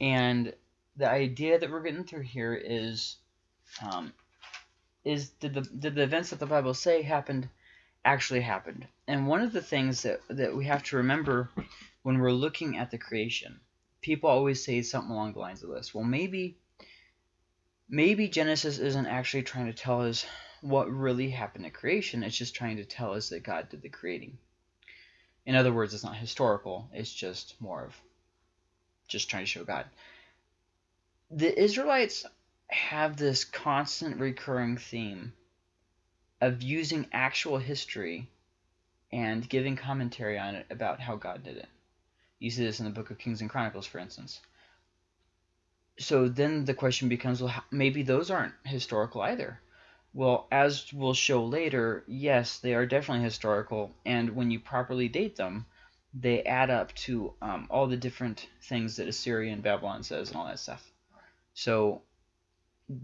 And the idea that we're getting through here is, um, is did the did the events that the Bible say happened actually happened? And one of the things that that we have to remember when we're looking at the creation, people always say something along the lines of this. Well, maybe maybe Genesis isn't actually trying to tell us what really happened at creation. It's just trying to tell us that God did the creating. In other words, it's not historical. It's just more of just trying to show God. The Israelites have this constant recurring theme of using actual history and giving commentary on it about how God did it. You see this in the book of Kings and Chronicles, for instance. So then the question becomes, well, maybe those aren't historical either. Well, as we'll show later, yes, they are definitely historical, and when you properly date them, they add up to um, all the different things that Assyria and Babylon says and all that stuff. So,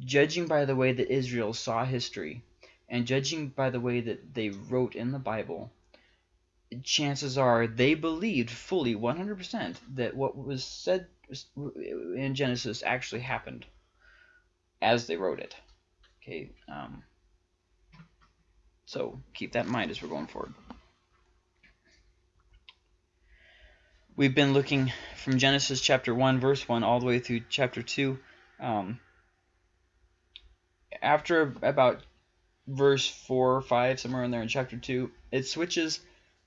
judging by the way that Israel saw history, and judging by the way that they wrote in the Bible, chances are they believed fully 100% that what was said in Genesis actually happened as they wrote it. Okay, um, so keep that in mind as we're going forward. We've been looking from Genesis chapter 1, verse 1, all the way through chapter 2. Um, after about verse 4 or 5, somewhere in there in chapter 2, it switches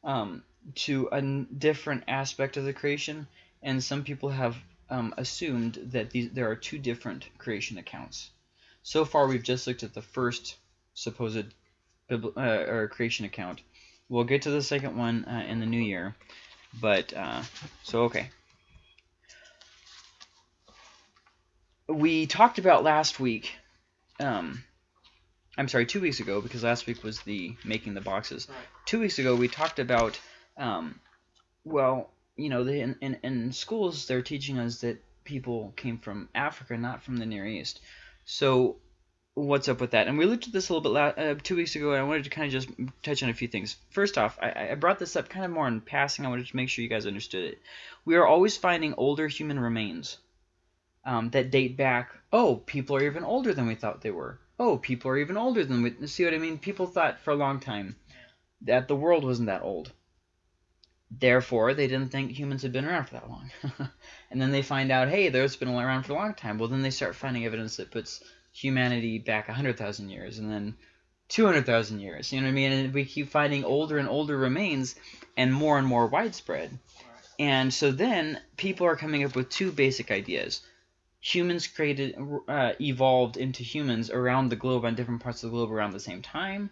um, to a different aspect of the creation, and some people have um, assumed that these, there are two different creation accounts. So far, we've just looked at the first supposed uh, or creation account. We'll get to the second one uh, in the new year. But, uh, so okay. We talked about last week, um, I'm sorry, two weeks ago, because last week was the making the boxes. Right. Two weeks ago, we talked about, um, well, you know, in, in, in schools, they're teaching us that people came from Africa, not from the Near East. So what's up with that? And we looked at this a little bit uh, two weeks ago, and I wanted to kind of just touch on a few things. First off, I, I brought this up kind of more in passing. I wanted to make sure you guys understood it. We are always finding older human remains um, that date back. Oh, people are even older than we thought they were. Oh, people are even older than we. See what I mean? People thought for a long time that the world wasn't that old. Therefore, they didn't think humans had been around for that long. and then they find out, hey, there's been around for a long time. Well, then they start finding evidence that puts humanity back 100,000 years and then 200,000 years. You know what I mean? And we keep finding older and older remains and more and more widespread. And so then people are coming up with two basic ideas. Humans created, uh, evolved into humans around the globe on different parts of the globe around the same time,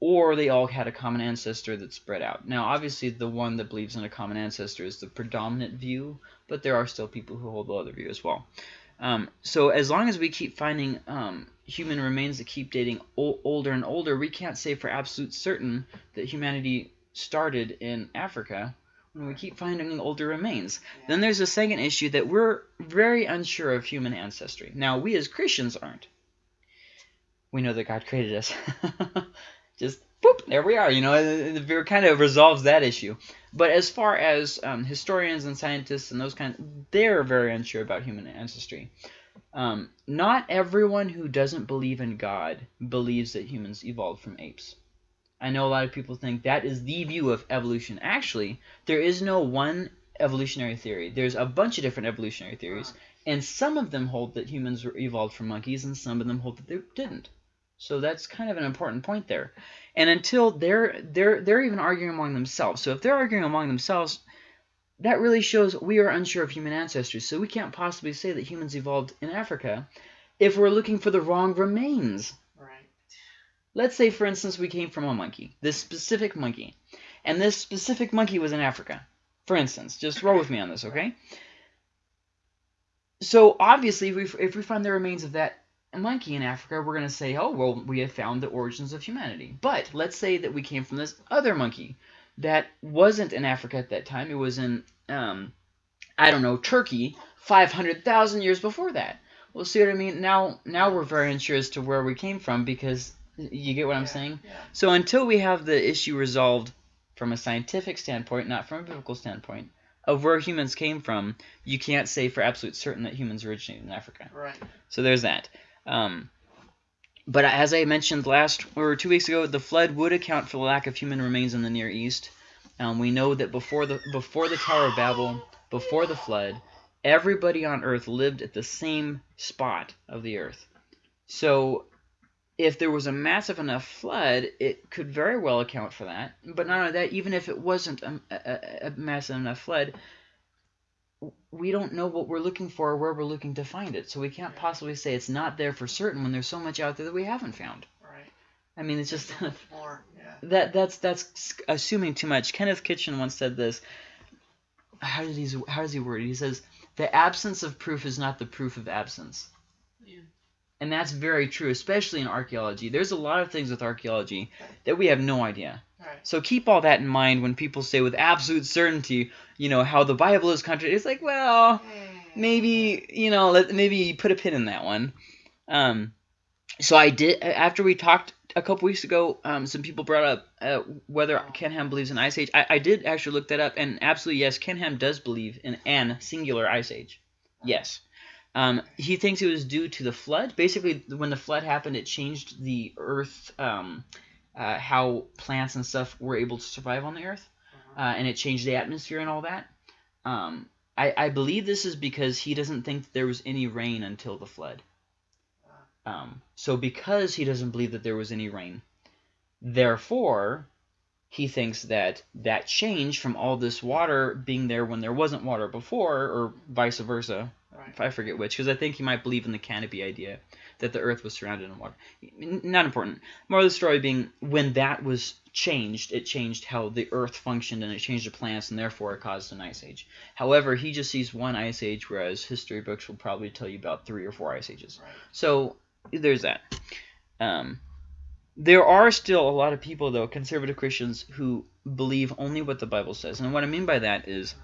or they all had a common ancestor that spread out. Now, obviously, the one that believes in a common ancestor is the predominant view, but there are still people who hold the other view as well. Um, so as long as we keep finding um, human remains that keep dating older and older, we can't say for absolute certain that humanity started in Africa when we keep finding older remains. Then there's a second issue that we're very unsure of human ancestry. Now, we as Christians aren't. We know that God created us. just boop, there we are. You know, it, kind of resolves that issue. But as far as um, historians and scientists and those kind, they're very unsure about human ancestry. Um, not everyone who doesn't believe in God believes that humans evolved from apes. I know a lot of people think that is the view of evolution. Actually, there is no one evolutionary theory. There's a bunch of different evolutionary theories, and some of them hold that humans were evolved from monkeys, and some of them hold that they didn't. So that's kind of an important point there. And until they're they're they're even arguing among themselves. So if they're arguing among themselves, that really shows we are unsure of human ancestry. So we can't possibly say that humans evolved in Africa if we're looking for the wrong remains. Right. Let's say, for instance, we came from a monkey, this specific monkey, and this specific monkey was in Africa. For instance, just roll with me on this, okay? So obviously, if we, if we find the remains of that monkey in Africa, we're going to say, oh, well, we have found the origins of humanity. But let's say that we came from this other monkey that wasn't in Africa at that time. It was in, um, I don't know, Turkey 500,000 years before that. Well, see what I mean? Now, now we're very unsure as to where we came from because you get what I'm saying? Yeah. So until we have the issue resolved from a scientific standpoint, not from a biblical standpoint, of where humans came from, you can't say for absolute certain that humans originated in Africa. Right. So there's that. Um, but as I mentioned last or two weeks ago, the flood would account for the lack of human remains in the Near East. Um, we know that before the before the Tower of Babel, before the flood, everybody on Earth lived at the same spot of the Earth. So if there was a massive enough flood, it could very well account for that. But not only that, even if it wasn't a, a, a massive enough flood, we don't know what we're looking for or where we're looking to find it. So we can't possibly say it's not there for certain when there's so much out there that we haven't found. Right. I mean, it's just More. Yeah. that that's that's assuming too much. Kenneth Kitchen once said this. How did he how does he word it? He says the absence of proof is not the proof of absence. Yeah. And that's very true, especially in archaeology. There's a lot of things with archaeology that we have no idea. Right. So keep all that in mind when people say with absolute certainty, you know, how the Bible is contradicted. It's like, well, Hmm. maybe, you know, let, maybe put a pin in that one. Um, so I did, after we talked a couple weeks ago, um, some people brought up uh, whether Ken Ham believes in Ice Age. I, I did actually look that up, and absolutely, yes, Ken Ham does believe in an singular Ice Age. Yes. Um, he thinks it was due to the flood. Basically, when the flood happened, it changed the Earth, um, uh, how plants and stuff were able to survive on the Earth, uh, and it changed the atmosphere and all that. Um, I, I believe this is because he doesn't think that there was any rain until the flood. Um, so because he doesn't believe that there was any rain, therefore, he thinks that that change from all this water being there when there wasn't water before, or vice versa, Right. I forget which, because I think he might believe in the canopy idea that the Earth was surrounded in water. Not important. More of the story being when that was changed, it changed how the Earth functioned and it changed the plants, and therefore it caused an ice age. However, he just sees one ice age, whereas history books will probably tell you about three or four ice ages. Right. So there's that. Um, there are still a lot of people, though, conservative Christians, who believe only what the Bible says. And what I mean by that is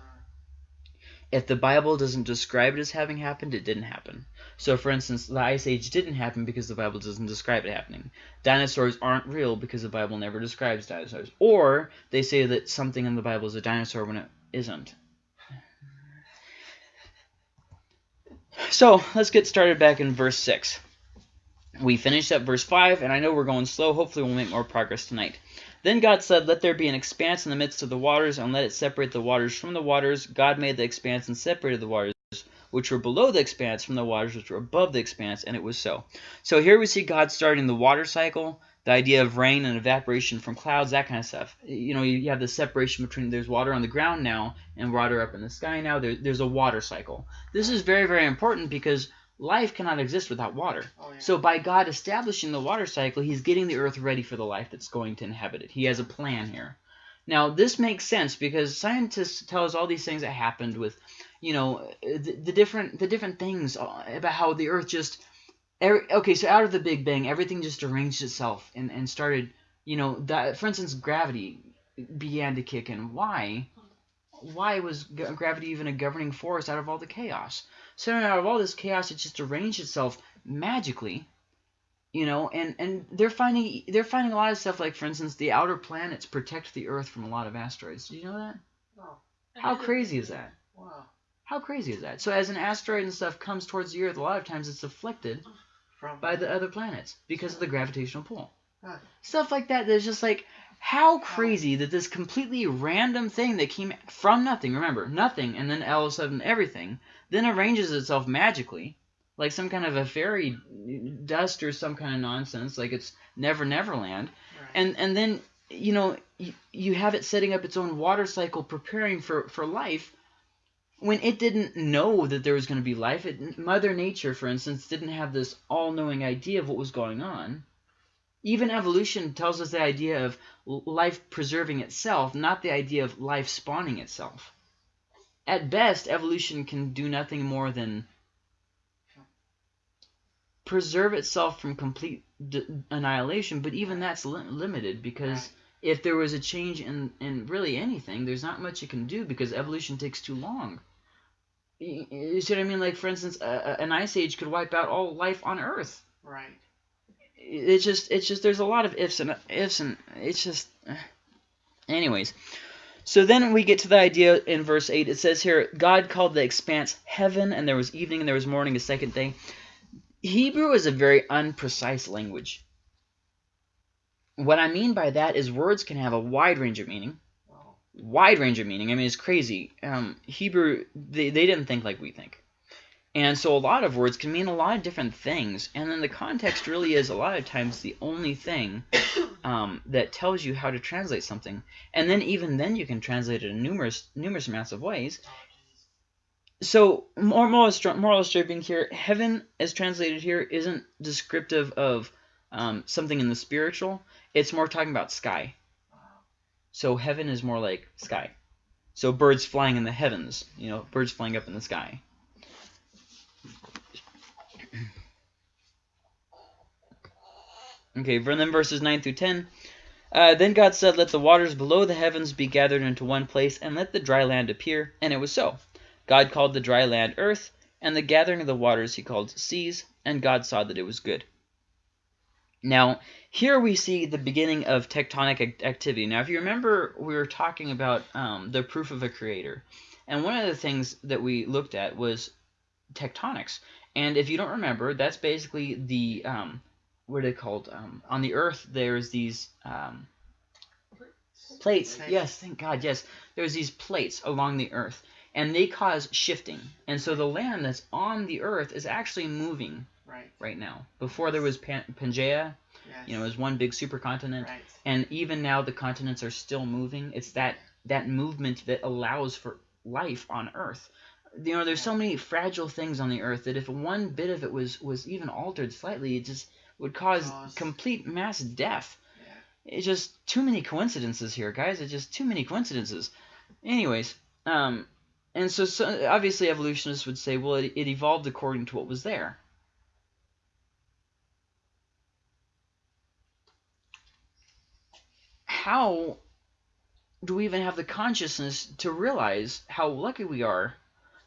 if the Bible doesn't describe it as having happened, it didn't happen. So, for instance, the Ice Age didn't happen because the Bible doesn't describe it happening. Dinosaurs aren't real because the Bible never describes dinosaurs. Or they say that something in the Bible is a dinosaur when it isn't. So, let's get started back in verse 6. We finished up verse 5, and I know we're going slow. Hopefully, we'll make more progress tonight. Then God said, Let there be an expanse in the midst of the waters, and let it separate the waters from the waters. God made the expanse and separated the waters which were below the expanse from the waters which were above the expanse, and it was so. So here we see God starting the water cycle, the idea of rain and evaporation from clouds, that kind of stuff. You know, you have the separation between there's water on the ground now and water up in the sky now. There, there's a water cycle. This is very, very important because life cannot exist without water. Oh, yeah. So by God establishing the water cycle, he's getting the earth ready for the life that's going to inhabit it. He has a plan here. Now, this makes sense because scientists tell us all these things that happened with, you know, the, the different the different things about how the earth just every, okay, so out of the Big Bang, everything just arranged itself and, and started, you know, that for instance, gravity began to kick in. Why? Why was gravity even a governing force out of all the chaos? So out of all this chaos, it just arranged itself magically you know and and they're finding they're finding a lot of stuff like for instance the outer planets protect the earth from a lot of asteroids. Do you know that? Oh, how crazy is that? Wow. how crazy is that? So as an asteroid and stuff comes towards the earth a lot of times it's deflected From by the other planets because of the gravitational pull. Huh. stuff like that that's just like how crazy that this completely random thing that came from nothing remember nothing and then all of a sudden everything then arranges itself magically like some kind of a fairy dust or some kind of nonsense like it's never neverland Right. and and then you know you, you have it setting up its own water cycle preparing for for life when it didn't know that there was going to be life. It, mother nature for instance didn't have this all-knowing idea of what was going on even evolution tells us the idea of life preserving itself not the idea of life spawning itself. At best evolution can do nothing more than preserve itself from complete d- annihilation but even that's li- limited because if there was a change in in really anything there's not much it can do because evolution takes too long. Y- y- you see what i mean? Like for instance a, a- an ice age could wipe out all life on earth. Right. It's just it's just there's a lot of ifs and ifs and it's just eh. anyways So then we get to the idea in verse 8. It says here, God called the expanse heaven, and there was evening and there was morning a second day. Hebrew is a very unprecise language. What I mean by that is words can have a wide range of meaning. Wide range of meaning. I mean, it's crazy. Um, Hebrew, they, they didn't think like we think. And so a lot of words can mean a lot of different things. And then the context really is a lot of times the only thing um, that tells you how to translate something. And then even then you can translate it in numerous numerous amounts of ways. So more moral, moral stripping here, heaven as translated here isn't descriptive of um, something in the spiritual. It's more talking about sky. So heaven is more like sky. So birds flying in the heavens, you know, birds flying up in the sky. Okay, then verses 9 through 10. Uh, then God said, Let the waters below the heavens be gathered into one place, and let the dry land appear. And it was so. God called the dry land earth, and the gathering of the waters he called seas, and God saw that it was good. Now, here we see the beginning of tectonic activity. Now, if you remember, we were talking about um, the proof of a creator. And one of the things that we looked at was tectonics. And if you don't remember, that's basically the um, what are they called? Um, on the Earth, there's these um, plates. Yes, thank God. Yes, there's these plates along the Earth, and they cause shifting. And so the land that's on the Earth is actually moving Right. right now. Before there was Pan- Pangea, Yes. you know, it was one big supercontinent, Right. and even now the continents are still moving. It's that that movement that allows for life on Earth. You know, there's so many fragile things on the Earth that if one bit of it was was even altered slightly, it just would cause Cause- complete mass death. Yeah. It's just too many coincidences here, guys. It's just too many coincidences. Anyways, um, and so, so obviously evolutionists would say, well, it, it evolved according to what was there. How do we even have the consciousness to realize how lucky we are?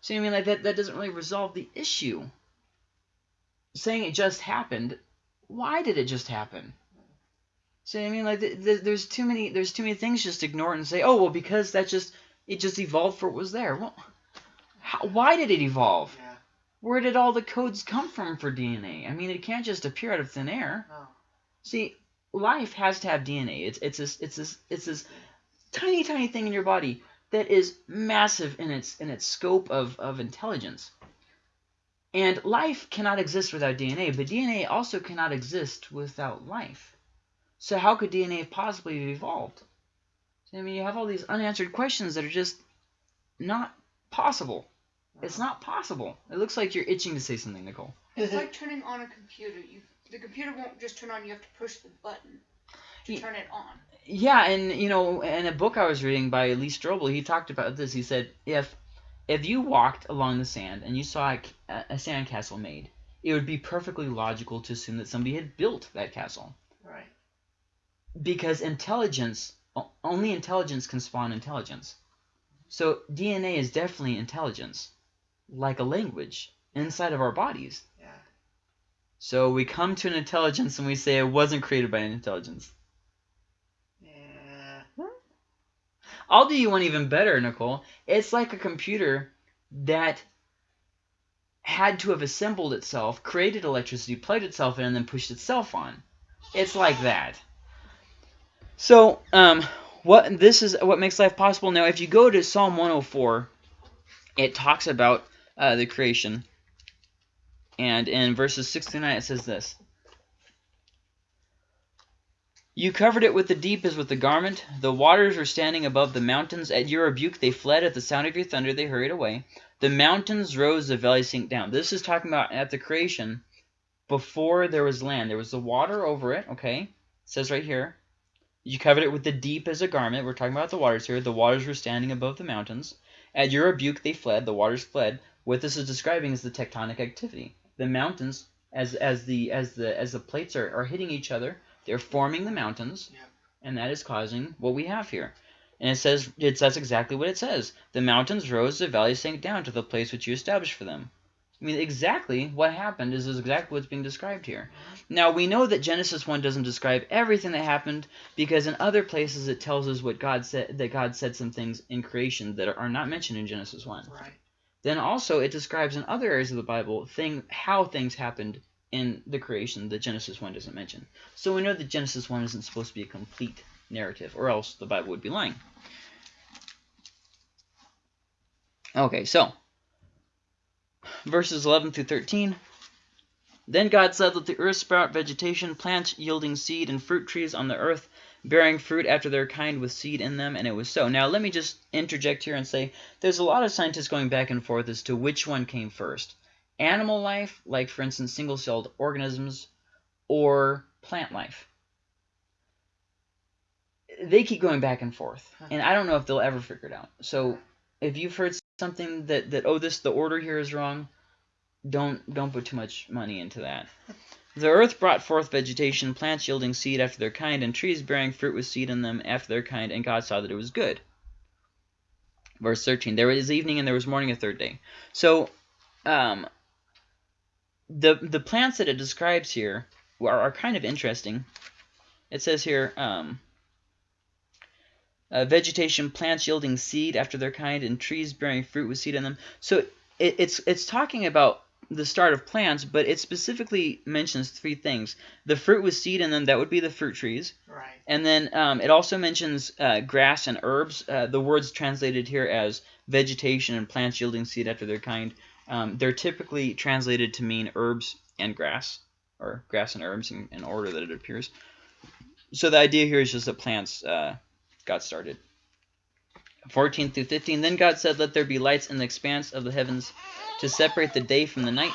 See, I mean, like that, that doesn't really resolve the issue. Saying it just happened, why did it just happen? See, I mean, like th th there's too many, there's too many things just ignore it and say, oh well, because that just it just evolved for what was there. Well, how, why did it evolve? Yeah. Where did all the codes come from for DNA? I mean, it can't just appear out of thin air. No. See, life has to have DNA. It's it's this it's this it's this tiny tiny thing in your body that is massive in its in its scope of of intelligence. And life cannot exist without DNA, but DNA also cannot exist without life. So how could DNA possibly have evolved? I mean, you have all these unanswered questions that are just not possible. It's not possible. It looks like you're itching to say something, Nicole. It's like turning on a computer. You the computer won't just turn on. You have to push the button to turn it on. Yeah, and you know, in a book I was reading by Lee Strobel, he talked about this. He said, if if you walked along the sand and you saw a, a sandcastle made, it would be perfectly logical to assume that somebody had built that castle Right. because intelligence, only intelligence can spawn intelligence. So DNA is definitely intelligence, like a language inside of our bodies. Yeah. So we come to an intelligence and we say it wasn't created by an intelligence. Yeah. I'll do you one even better, Nicole. It's like a computer that had to have assembled itself, created electricity, plugged itself in, and then pushed itself on. It's like that. So, um, what this is what makes life possible. Now, if you go to Psalm 104, it talks about uh, the creation, and in verses 6 to 9 it says this. You covered it with the deep as with a garment. The waters were standing above the mountains. At your rebuke they fled. At the sound of your thunder they hurried away. The mountains rose, the valleys sank down. This is talking about at the creation, before there was land. There was the water over it, okay? It says right here. You covered it with the deep as a garment. We're talking about the waters here. The waters were standing above the mountains. At your rebuke they fled. The waters fled. What this is describing is the tectonic activity. The mountains, as as the as the as the plates are, are hitting each other, they're forming the mountains, Yep. and that is causing what we have here. And it says it's that's exactly what it says. The mountains rose, the valleys sank down to the place which you established for them. I mean, exactly what happened is, is exactly what's being described here. Now, we know that Genesis 1 doesn't describe everything that happened because in other places it tells us what God said, that God said some things in creation that are not mentioned in Genesis 1. Right. Then also it describes in other areas of the Bible thing how things happened in the creation that Genesis 1 doesn't mention. So we know that Genesis 1 isn't supposed to be a complete narrative, or else the Bible would be lying. Okay, so verses 11 through 13. Then God said, Let the earth sprout vegetation, plants yielding seed, and fruit trees on the earth, bearing fruit after their kind with seed in them, and it was so. Now, let me just interject here and say there's a lot of scientists going back and forth as to which one came first. Animal life, like for instance single-celled organisms, or plant life. They keep going back and forth, and I don't know if they'll ever figure it out. So if you've heard something that, that oh, this the order here is wrong, don't don't put too much money into that. The earth brought forth vegetation, plants yielding seed after their kind, and trees bearing fruit with seed in them after their kind, and God saw that it was good. Verse 13, there was evening and there was morning a third day. So, um, the, the plants that it describes here are, are kind of interesting. It says here, um, uh, vegetation, plants yielding seed after their kind, and trees bearing fruit with seed in them. So it, it's it's talking about the start of plants, but it specifically mentions three things: the fruit with seed in them, that would be the fruit trees, Right. and then um, it also mentions uh, grass and herbs. Uh, the words translated here as vegetation and plants yielding seed after their kind, um, they're typically translated to mean herbs and grass, or grass and herbs in, in order that it appears. So the idea here is just that plants uh, got started. 14 through 15, Then God said, Let there be lights in the expanse of the heavens to separate the day from the night,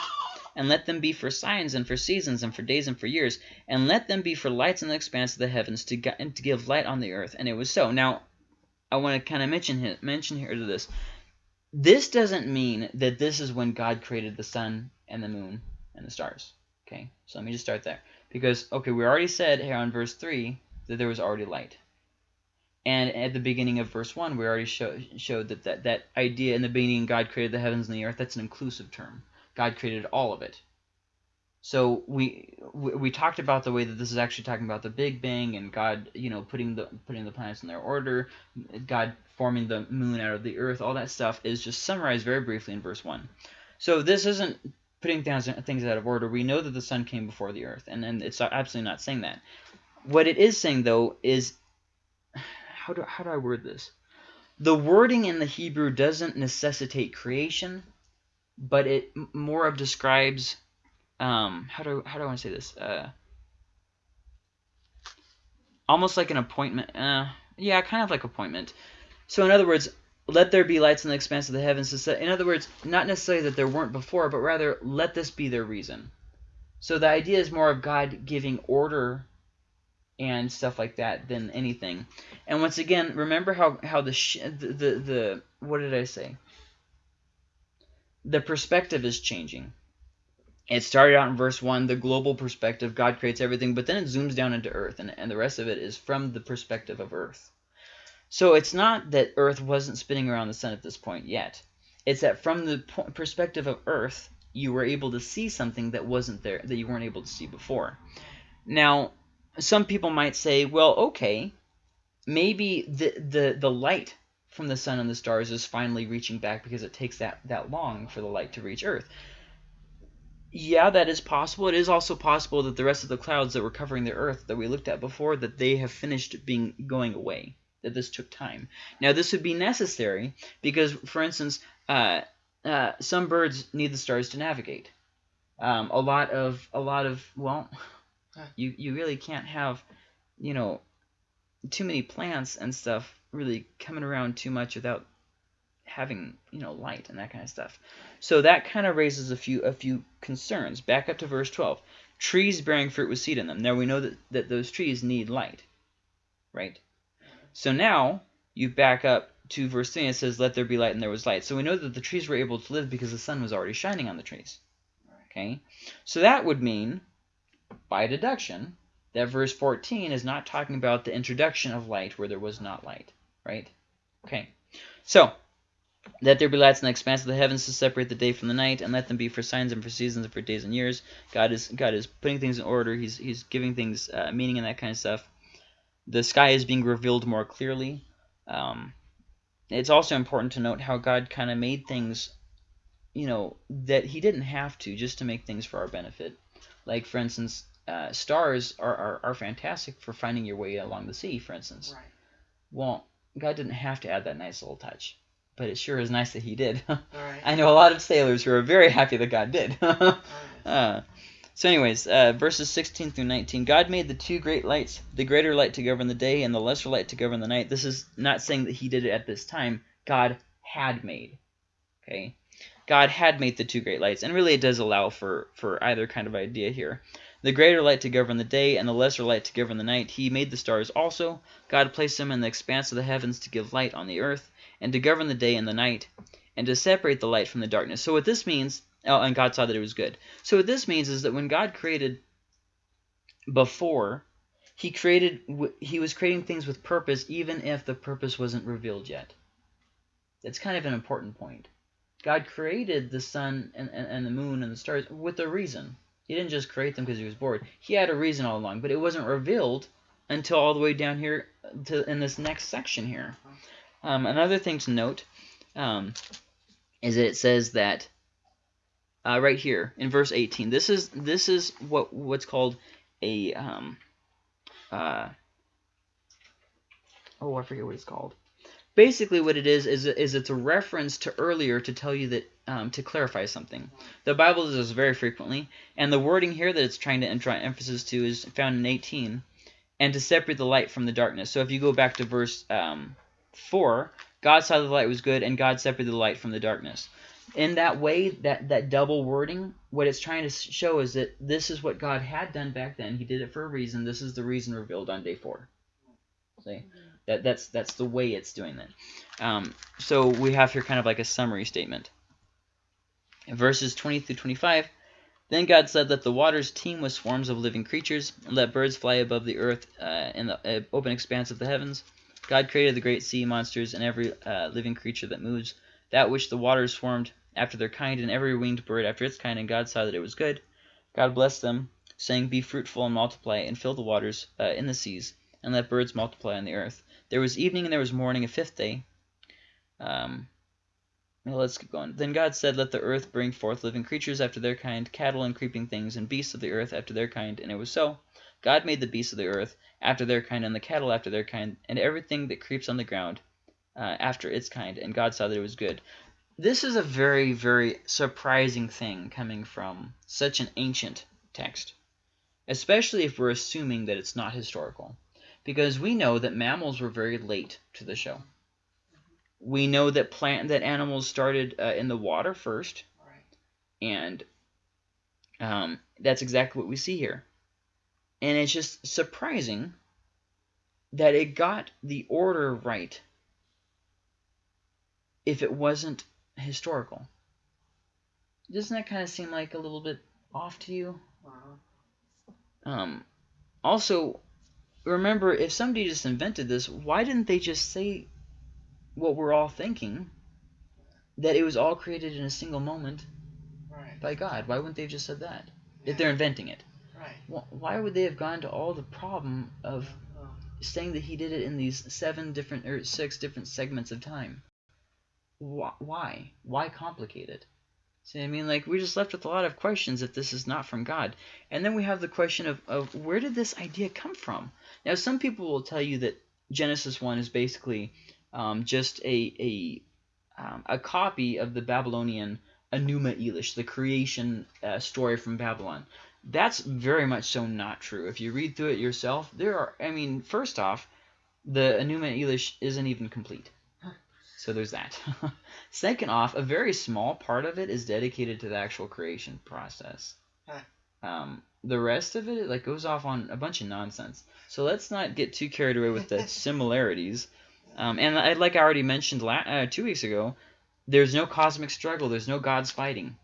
and let them be for signs and for seasons and for days and for years, and let them be for lights in the expanse of the heavens to, to give light on the earth. And it was so. Now, I want to kind of mention mention here to this. This doesn't mean that this is when God created the sun and the moon and the stars. Okay, so let me just start there. Because, okay, we already said here on verse 3 that there was already light. And at the beginning of verse 1, we already show, showed that, that that idea in the beginning God created the heavens and the earth, that's an inclusive term. God created all of it. So we, we talked about the way that this is actually talking about the Big Bang and God, you know, putting the putting the planets in their order, God forming the moon out of the earth, all that stuff is just summarized very briefly in verse 1. So this isn't putting things, things out of order. We know that the sun came before the earth, and, and it's absolutely not saying that. What it is saying, though, is how do how do I word this? The wording in the Hebrew doesn't necessitate creation, but it more of describes um how do how do I want to say this? Uh, almost like an appointment. Uh, yeah, kind of like appointment. So in other words, let there be lights in the expanse of the heavens. In other words, not necessarily that there weren't before, but rather let this be their reason. So the idea is more of God giving order and stuff like that than anything. And once again, remember how how the the, the the what did I say? The perspective is changing. It started out in verse 1, the global perspective, God creates everything, but then it zooms down into earth, and, and the rest of it is from the perspective of earth. So it's not that earth wasn't spinning around the sun at this point yet. It's that from the perspective of earth, you were able to see something that wasn't there, that you weren't able to see before. Now, some people might say, well, okay, maybe the, the, the light from the sun and the stars is finally reaching back because it takes that, that long for the light to reach Earth. Yeah, that is possible. It is also possible that the rest of the clouds that were covering the Earth that we looked at before, that they have finished being going away, that this took time. Now, this would be necessary because, for instance, uh, uh, some birds need the stars to navigate. Um, a lot of, a lot of, well, you, you really can't have, you know, too many plants and stuff really coming around too much without having you know light and that kind of stuff. So that kind of raises a few a few concerns. Back up to verse 12. Trees bearing fruit with seed in them. Now we know that, that those trees need light. Right? So now you back up to verse 3 and it says, Let there be light and there was light. So we know that the trees were able to live because the sun was already shining on the trees. Okay? So that would mean, by deduction, that verse 14 is not talking about the introduction of light where there was not light. Right? Okay. So, Let there be lights in the expanse of the heavens to separate the day from the night, and let them be for signs and for seasons and for days and years. God is God is putting things in order. He's he's giving things uh, meaning and that kind of stuff. The sky is being revealed more clearly. Um, it's also important to note how God kind of made things, you know, that He didn't have to just to make things for our benefit. Like for instance, uh, stars are, are are fantastic for finding your way along the sea. For instance, Right. well, God didn't have to add that nice little touch, but it sure is nice that He did. Right. I know a lot of sailors who are very happy that God did. Uh, so, anyways, uh, verses 16 through 19. God made the two great lights, the greater light to govern the day and the lesser light to govern the night. This is not saying that He did it at this time. God had made. Okay? God had made the two great lights, and really it does allow for, for either kind of idea here. The greater light to govern the day and the lesser light to govern the night. He made the stars also. God placed them in the expanse of the heavens to give light on the earth, and to govern the day and the night, and to separate the light from the darkness. So what this means, oh, and God saw that it was good. So what this means is that when God created before, he created he was creating things with purpose, even if the purpose wasn't revealed yet. That's kind of an important point. God created the sun and, and, and the moon and the stars with a reason. He didn't just create them because he was bored. He had a reason all along, but it wasn't revealed until all the way down here to in this next section here. Um, another thing to note um, is that it says that uh, right here in verse 18. This is this is what what's called a um, uh, oh I forget what it's called. Basically, what it is is is it's a reference to earlier to tell you that um, to clarify something. The Bible does this very frequently, and the wording here that it's trying to draw emphasis to is found in 18, and to separate the light from the darkness. So if you go back to verse um, 4, God saw the light was good, and God separated the light from the darkness. In that way, that, that double wording, what it's trying to show is that this is what God had done back then. He did it for a reason. This is the reason revealed on day 4. See? That, that's, that's the way it's doing that. Um, so we have here kind of like a summary statement. Verses 20 through 25, then God said, Let the waters teem with swarms of living creatures, and let birds fly above the earth uh, in the uh, open expanse of the heavens. God created the great sea monsters and every uh, living creature that moves, that which the waters swarmed after their kind, and every winged bird after its kind, and God saw that it was good. God blessed them, saying, Be fruitful and multiply, and fill the waters uh, in the seas, and let birds multiply on the earth. There was evening and there was morning, a fifth day. Um, well, let's keep going. Then God said, Let the earth bring forth living creatures after their kind, cattle and creeping things, and beasts of the earth after their kind. And it was so. God made the beasts of the earth after their kind, and the cattle after their kind, and everything that creeps on the ground uh, after its kind. And God saw that it was good. This is a very, very surprising thing coming from such an ancient text, especially if we're assuming that it's not historical. Because we know that mammals were very late to the show. We know that plant that animals started uh, in the water first, Right. and um, that's exactly what we see here. And it's just surprising that it got the order right if it wasn't historical. Doesn't that kind of seem like a little bit off to you? Uh-huh. Um, also, remember, if somebody just invented this, why didn't they just say what we're all thinking? That it was all created in a single moment Right. by God. Why wouldn't they have just said that? Yeah. If they're inventing it. Right. Wh- Why would they have gone to all the problem of Oh. saying that he did it in these seven different or six different segments of time? Why? Why complicate it? See, I mean, like we're just left with a lot of questions if this is not from God. And then we have the question of, of where did this idea come from? Now, some people will tell you that Genesis one is basically um, just a a um, a copy of the Babylonian Enuma Elish, the creation uh, story from Babylon. That's very much so not true. If you read through it yourself, there are, I mean, first off, the Enuma Elish isn't even complete. So there's that. Second off, a very small part of it is dedicated to the actual creation process. Um, the rest of it like goes off on a bunch of nonsense. So let's not get too carried away with the similarities. Um, and I, like I already mentioned la- uh, two weeks ago, there's no cosmic struggle. There's no gods fighting.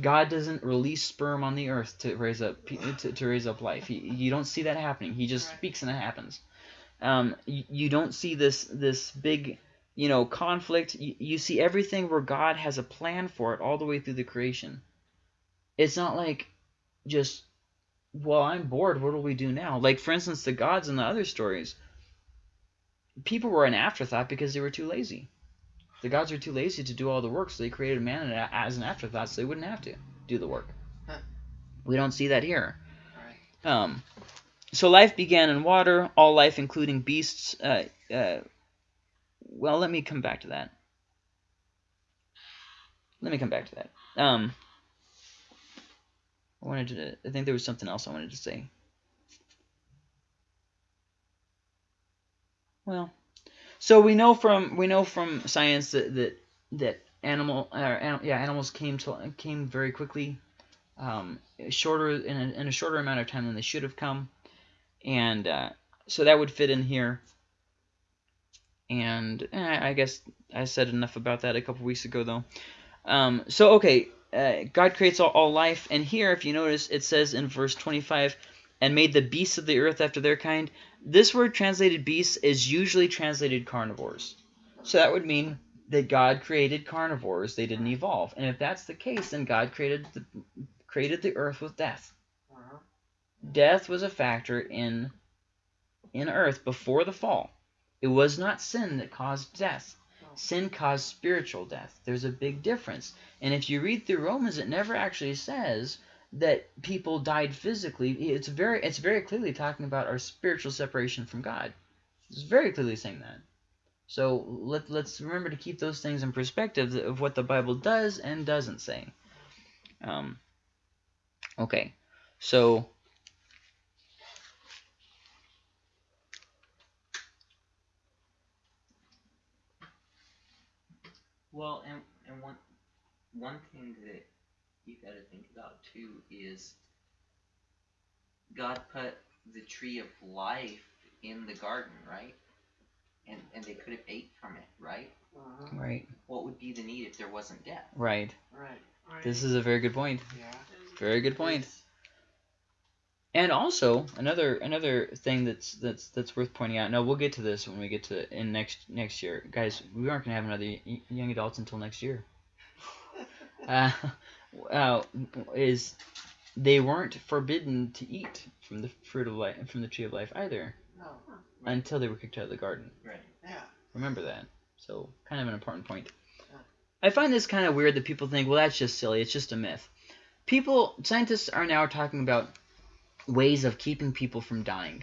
God doesn't release sperm on the earth to raise up to, to raise up life. He, you don't see that happening. He just Right. speaks and it happens. Um, you, you don't see this this big you know, conflict. You, you see everything where God has a plan for it all the way through the creation. It's not like just, well, I'm bored. What do we do now? Like, for instance, the gods in the other stories, people were an afterthought because they were too lazy. The gods were too lazy to do all the work, so they created man as an afterthought so they wouldn't have to do the work. Huh. We don't see that here. Right. Um, so life began in water, all life, including beasts. Uh, uh, well, let me come back to that. Let me come back to that. Um, I wanted to. I think there was something else I wanted to say. Well, so we know from we know from science that that that animal, anim, yeah, animals came to came very quickly, um, shorter in a, in a shorter amount of time than they should have come, and uh, so that would fit in here. And eh, I guess I said enough about that a couple weeks ago, though. Um, so okay, uh, God creates all, all life, and here, if you notice, it says in verse 25, and made the beasts of the earth after their kind. This word translated beasts is usually translated carnivores. So that would mean that God created carnivores; they didn't evolve. And if that's the case, then God created the created the earth with death. Uh-huh. Death was a factor in in earth before the fall. It was not sin that caused death. Sin caused spiritual death. There's a big difference. And if you read through Romans, it never actually says that people died physically. It's very it's very clearly talking about our spiritual separation from God. It's very clearly saying that. So let, let's remember to keep those things in perspective of what the Bible does and doesn't say. Um, okay, so Well, and and one one thing that you got to think about too is God put the tree of life in the garden, right? And and they could have ate from it, right? Uh-huh. right, What would be the need if there wasn't death? right. Right. Right. This is a very good point. Yeah. Very good point. And also another another thing that's that's that's worth pointing out. Now we'll get to this when we get to in next next year, guys. We aren't gonna have another y- young adults until next year. Uh, uh, is they weren't forbidden to eat from the fruit of life from the tree of life either No. until they were kicked out of the garden. Right. Yeah. Remember that. So kind of an important point. Yeah. I find this kind of weird that people think, well, that's just silly. It's just a myth. People, scientists are now talking about ways of keeping people from dying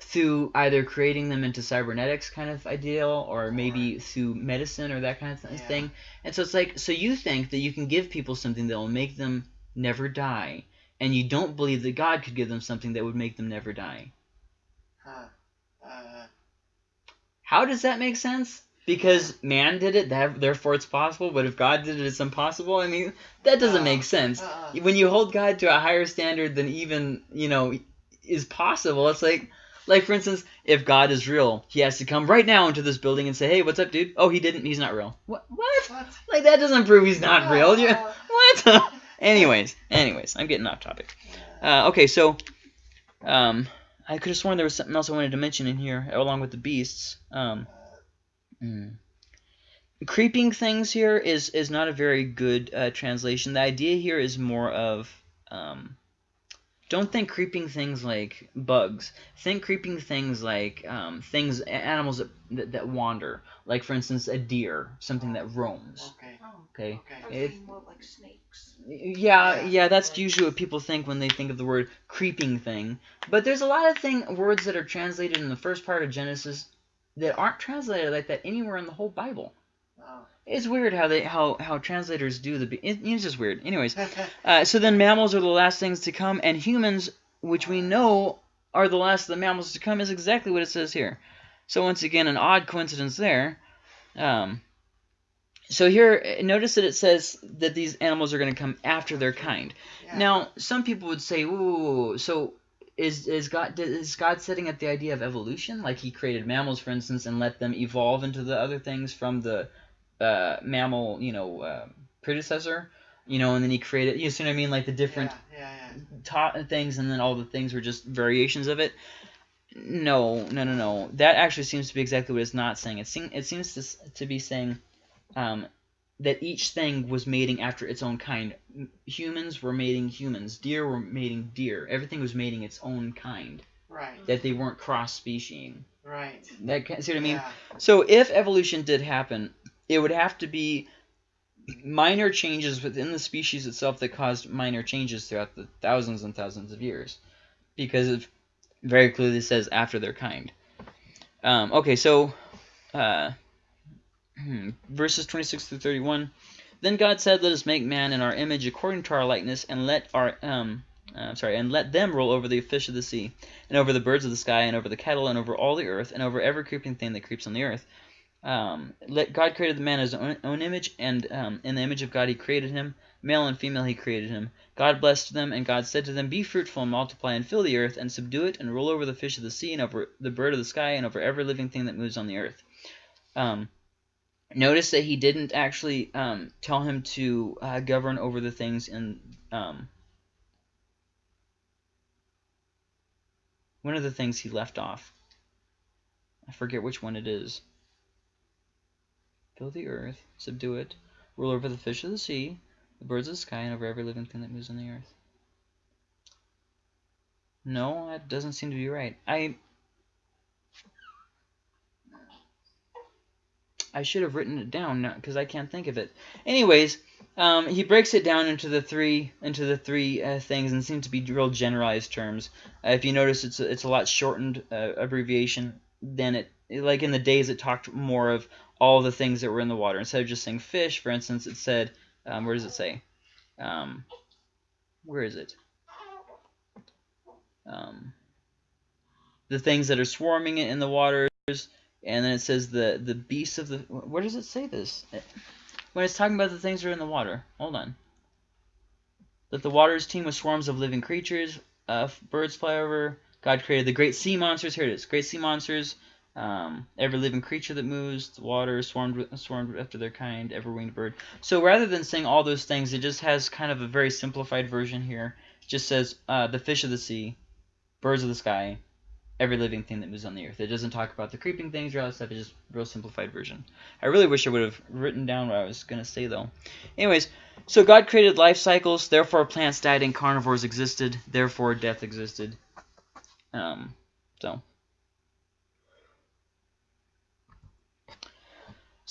through either creating them into cybernetics kind of ideal or maybe through medicine or that kind of th- Yeah. thing. And so it's like, so you think that you can give people something that will make them never die, and you don't believe that God could give them something that would make them never die. huh. Uh, How does that make sense? Because man did it, that, therefore it's possible. But if God did it, it's impossible. I mean, that doesn't No. make sense. uh-uh. When you hold God to a higher standard than even you know is possible, it's like, like for instance, if God is real, He has to come right now into this building and say, "Hey, what's up, dude? Oh, he didn't. He's not real. What? What? What? Like that doesn't prove he's not real. You- what? anyways, anyways, I'm getting off topic. Uh, okay, so um, I could have sworn there was something else I wanted to mention in here, along with the beasts. Um, mm. Creeping things here is is not a very good uh, translation. The idea here is more of um, don't think creeping things like bugs. Think creeping things like um, things animals that, that that wander. Like for instance, a deer, something that roams. Okay. Okay. Okay. was If- more like snakes. Yeah, Yeah. yeah, that's usually what people think when they think of the word creeping thing. But there's a lot of thing words that are translated in the first part of Genesis that aren't translated like that anywhere in the whole Bible. It's weird how they how how translators do the. It, it's just weird. Anyways, uh, so then mammals are the last things to come, and humans, which we know are the last of the mammals to come, is exactly what it says here. So once again, an odd coincidence there. Um, so here, notice that it says that these animals are going to come after their kind. Yeah. Now, some people would say, "Ooh, so is is God is God setting up the idea of evolution? Like He created mammals, for instance, and let them evolve into the other things from the uh, mammal, you know, uh, predecessor, you know, and then He created, you see what I mean, like the different Yeah, yeah, yeah. things, and then all the things were just variations of it. No, no, no, no. That actually seems to be exactly what it's not saying. It, seem, it seems to, to be saying um, that each thing was mating after its own kind. Humans were mating humans. Deer were mating deer. Everything was mating its own kind. Right. That they weren't cross-speciesing. Right. That see what I mean? Yeah. So if evolution did happen, it would have to be minor changes within the species itself that caused minor changes throughout the thousands and thousands of years, because it very clearly says after their kind. Um, okay, so uh, hmm, verses 26 through 31. Then God said, "Let us make man in our image, according to our likeness, and let our um, uh, sorry, and let them rule over the fish of the sea, and over the birds of the sky, and over the cattle, and over all the earth, and over every creeping thing that creeps on the earth." Um, let God created the man in his own, own image, and um, in the image of God he created him, male and female he created him. God blessed them, and God said to them, Be fruitful and multiply and fill the earth, and subdue it, and rule over the fish of the sea, and over the bird of the sky, and over every living thing that moves on the earth. Um, notice that he didn't actually um, tell him to uh, govern over the things in um, one of the things he left off. I forget which one it is. Fill the earth, subdue it, rule over the fish of the sea, the birds of the sky, and over every living thing that moves on the earth. No, that doesn't seem to be right. I I should have written it down because I can't think of it. Anyways, um, he breaks it down into the three into the three uh, things and seems to be real generalized terms. Uh, if you notice, it's a, it's a lot shortened uh, abbreviation than it like in the days it talked more of all the things that were in the water instead of just saying fish. For instance, it said um, where does it say? Um, where is it? Um, the things that are swarming in the waters, and then it says the the beasts of the. Where does it say this? When it's talking about the things that are in the water. Hold on. That the waters teem with swarms of living creatures. Uh, birds fly over. God created the great sea monsters. Here it is. Great sea monsters. Um, every living creature that moves, the water swarmed swarmed after their kind, every winged bird. So rather than saying all those things, it just has kind of a very simplified version here. It just says uh, the fish of the sea, birds of the sky, every living thing that moves on the earth. It doesn't talk about the creeping things or all that stuff. It's just a real simplified version. I really wish I would have written down what I was going to say, though. Anyways, so God created life cycles. Therefore, plants died and carnivores existed. Therefore, death existed. Um, so.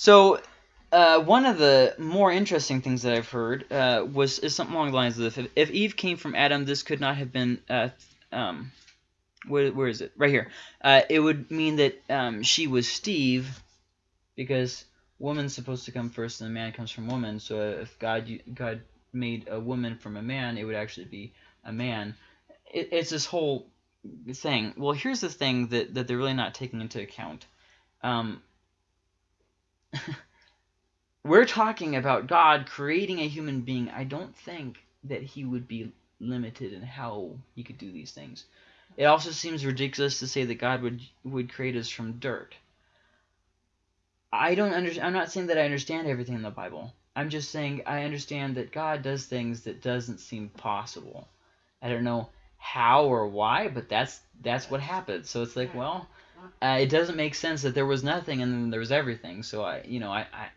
So, uh, one of the more interesting things that I've heard uh, was is something along the lines of. If, if Eve came from Adam, this could not have been uh, um, where, where is it? Right here. Uh, it would mean that um, she was Steve, because woman's supposed to come first, and the man comes from woman. So if God God made a woman from a man, it would actually be a man. It, it's this whole thing. Well, here's the thing that that they're really not taking into account. Um, we're talking about God creating a human being. I don't think that he would be limited in how he could do these things. It also seems ridiculous to say that God would would create us from dirt. I don't understand. I'm not saying that I understand everything in the Bible. I'm just saying I understand that God does things that doesn't seem possible. I don't know how or why, but that's that's what happens. So it's like, well, uh, it doesn't make sense that there was nothing and then there was everything. So I, you know, I, I,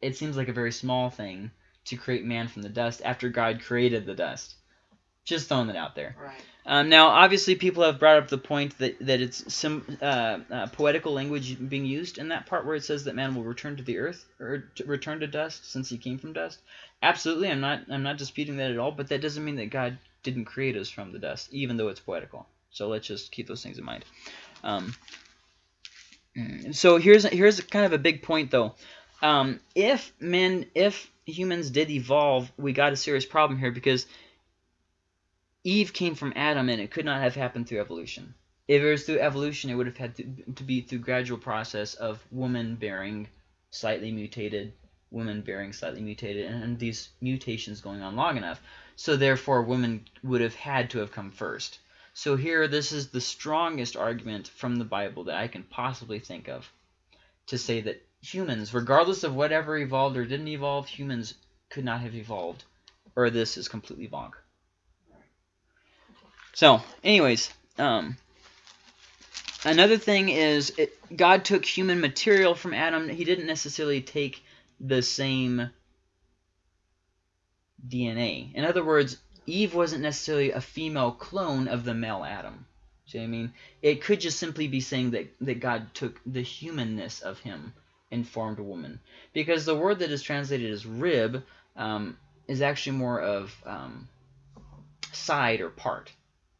it seems like a very small thing to create man from the dust after God created the dust. Just throwing it out there. Right. Um, now, obviously, people have brought up the point that, that it's some uh, uh, poetical language being used in that part where it says that man will return to the earth or to return to dust since he came from dust. Absolutely, I'm not I'm not disputing that at all. But that doesn't mean that God didn't create us from the dust, even though it's poetical. So let's just keep those things in mind. Um, so here's here's kind of a big point though. Um, if men, if humans did evolve, we got a serious problem here because Eve came from Adam, and it could not have happened through evolution. If it was through evolution, it would have had to, to be through gradual process of woman bearing slightly mutated, woman bearing slightly mutated, and, and these mutations going on long enough. So therefore, women would have had to have come first. So here, this is the strongest argument from the Bible that I can possibly think of to say that humans, regardless of whatever evolved or didn't evolve, humans could not have evolved, or this is completely bonk. So, anyways, um, another thing is it, God took human material from Adam. He didn't necessarily take the same DNA. In other words, Eve wasn't necessarily a female clone of the male Adam. See what I mean? It could just simply be saying that, that God took the humanness of him and formed a woman. Because the word that is translated as rib um, is actually more of um, side or part.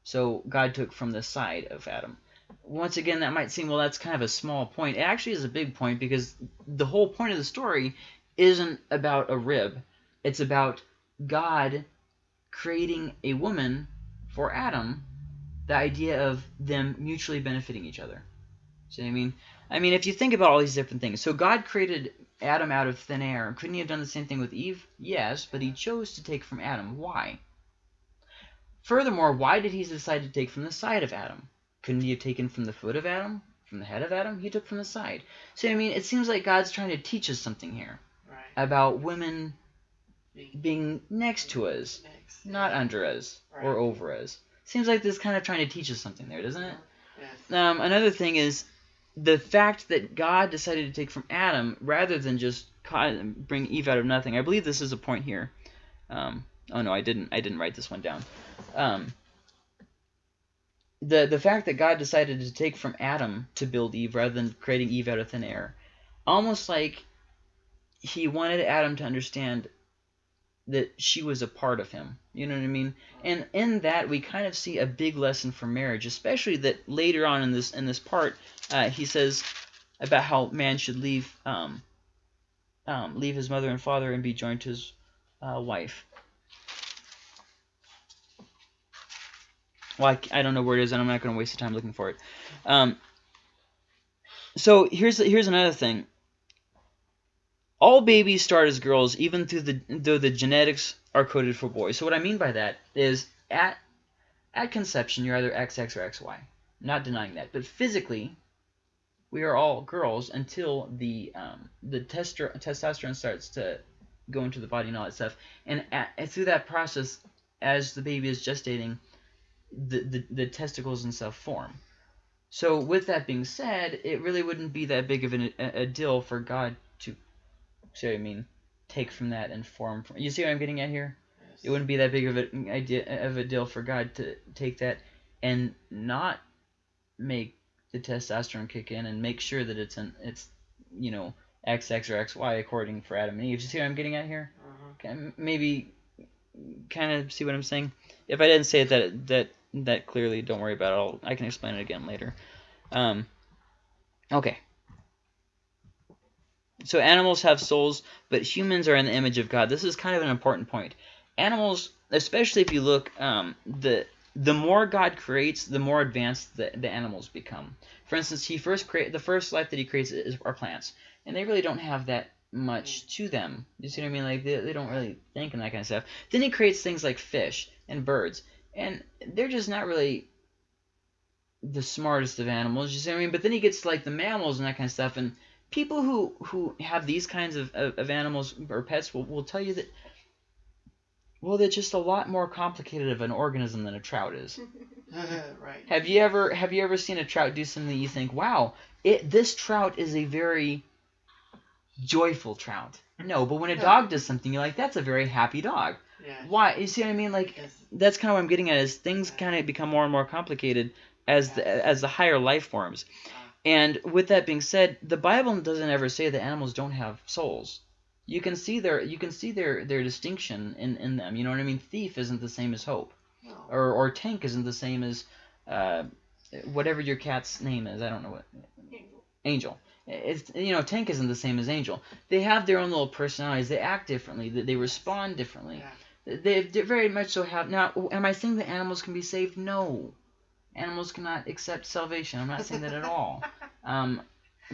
So God took from the side of Adam. Once again, that might seem, well, that's kind of a small point. It actually is a big point because the whole point of the story isn't about a rib. It's about God creating a woman for Adam, the idea of them mutually benefiting each other. See what I mean? I mean, if you think about all these different things, so God created Adam out of thin air. Couldn't he have done the same thing with Eve? Yes, but he chose to take from Adam. Why? Furthermore, why did he decide to take from the side of Adam? Couldn't he have taken from the foot of Adam? From the head of Adam? He took from the side. So, I mean, it seems like God's trying to teach us something here Right. about women Being next to us. Not under us or Right. over us. Seems like this kind of trying to teach us something there, doesn't it? Yes. Um, another thing is the fact that God decided to take from Adam rather than just ca- bring Eve out of nothing. I believe this is a point here. Um, oh no, I didn't. I didn't write this one down. Um, the the fact that God decided to take from Adam to build Eve rather than creating Eve out of thin air, almost like he wanted Adam to understand that she was a part of him. You know what I mean? And in that we kind of see a big lesson for marriage, especially that later on in this in this part, uh, he says about how man should leave um, um, leave his mother and father and be joined to his uh, wife. Well, I, I don't know where it is, and I'm not going to waste the time looking for it. Um, so here's here's another thing. All babies start as girls, even the though the genetics are coded for boys. So what I mean by that is at at conception you're either XX or XY. Not denying that, but physically we are all girls until the um, the testosterone starts to go into the body and all that stuff. And, at, and through that process, as the baby is gestating, the, the, the testicles and stuff form. So with that being said, it really wouldn't be that big of an, a, a deal for God see what I mean, take from that and form. From, you see what I'm getting at here? yes. It wouldn't be that big of an idea of a deal for God to take that and not make the testosterone kick in and make sure that it's an it's you know XX or XY according for Adam and Eve. You see what I'm getting at here? Uh-huh. Can- Maybe kind of see what I'm saying. If I didn't say it that that that clearly, don't worry about it. I'll, I can explain it again later. Um, okay. So animals have souls, but humans are in the image of God. This is kind of an important point. Animals, especially if you look, um, the the more God creates, the more advanced the, the animals become. For instance, he first create the first life that he creates is are plants, and they really don't have that much to them. You see what I mean? Like they, they don't really think and that kind of stuff. Then he creates things like fish and birds, and they're just not really the smartest of animals. You see what I mean? But then he gets like the mammals and that kind of stuff, and people who who have these kinds of, of, of animals or pets will, will tell you that well they're just a lot more complicated of an organism than a trout is. right. Have you ever have you ever seen a trout do something that you think, wow, it this trout is a very joyful trout? No, but when a dog does something, you're like, that's a very happy dog. Yeah. Why? You see what I mean? Like Yes. that's kind of what I'm getting at is things kind of become more and more complicated as the, as the higher life forms. Uh-huh. And with that being said, the Bible doesn't ever say that animals don't have souls. You can see their you can see their their distinction in, in them. You know what I mean? Thief isn't the same as hope, No. or or tank isn't the same as uh, whatever your cat's name is. I don't know what angel. angel. It's you know tank isn't the same as angel. They have their own little personalities. They act differently. They, they respond differently. Yeah. They they very much so have. Now, am I saying that animals can be saved? No. Animals cannot accept salvation. I'm not saying that at all. Um,